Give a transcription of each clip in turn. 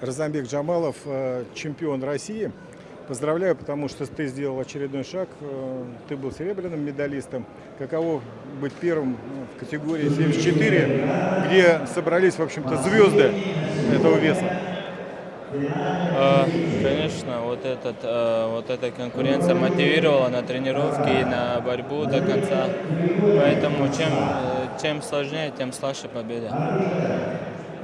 Розамбек Джамалов, э, чемпион России. Поздравляю, потому что ты сделал очередной шаг. Э, Ты был серебряным медалистом. Каково быть первым э, в категории 74, где собрались, в общем-то, звезды этого веса? Конечно, вот, этот, вот эта конкуренция мотивировала на тренировки и на борьбу до конца. Поэтому чем, чем сложнее, тем слаще победа.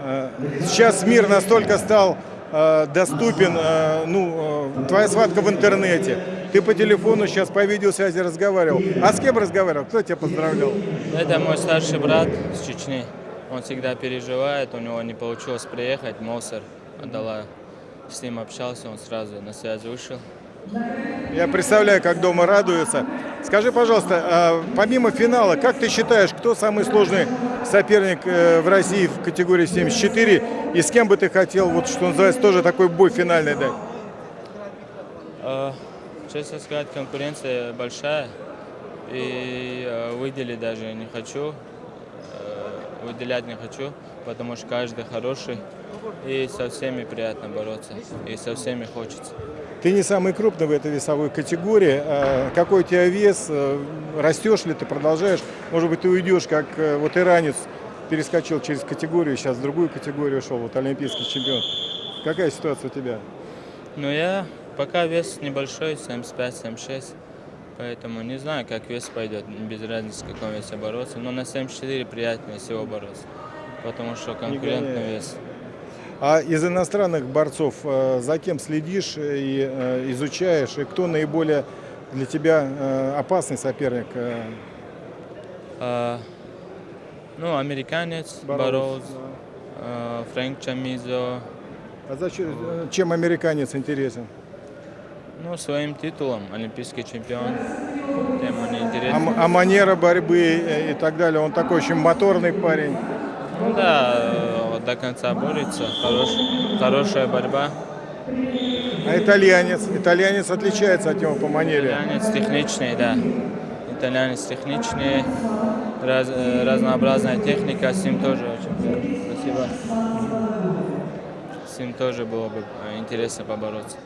Э, Сейчас мир настолько стал э, доступен, э, ну, твоя схватка в интернете. Ты по телефону сейчас по видеосвязи разговаривал. А с кем разговаривал? Кто тебя поздравлял? Это мой старший брат с Чечни. Он всегда переживает, у него не получилось приехать, Мосер отдала. С ним общался, он сразу на связь вышел. Я представляю, как дома радуются. Скажи, пожалуйста, а помимо финала, как ты считаешь, кто самый сложный соперник э, в России в категории 74? И с кем бы ты хотел, вот что называется, тоже такой бой финальный дать? А, Честно сказать, конкуренция большая. И э, выделить даже не хочу. э, Выделять не хочу, потому что каждый хороший. И со всеми приятно бороться. И со всеми хочется. Ты не самый крупный в этой весовой категории. А Какой у тебя вес? Э, Растешь ли ты, продолжаешь? Может быть, ты уйдешь, как э, вот иранец перескочил через категорию, сейчас в другую категорию ушел, вот олимпийский чемпион. Какая ситуация у тебя? Но я пока вес небольшой, 75-76. Поэтому не знаю, как вес пойдет, без разницы, в каком весе бороться. Но на 74 приятнее всего бороться, потому что конкурентный вес. А из иностранных борцов э, за кем следишь и э, изучаешь, и кто наиболее для тебя э, опасный соперник? А, ну, американец, Бароуз, Бароуз, а, Фрэнк Чамизо, А зачем, чем американец интересен? ну, своим титулом, олимпийский чемпион, тем он А, интересен. м- а манера борьбы и так далее, он такой очень моторный парень. Ну да, э, вот до конца борется, хорош, хорошая борьба. А итальянец? Итальянец отличается от него по манере. Итальянец техничный, да. Итальянец техничный, раз- э, разнообразная техника, с ним тоже очень спасибо. С ним тоже было бы э, интересно побороться.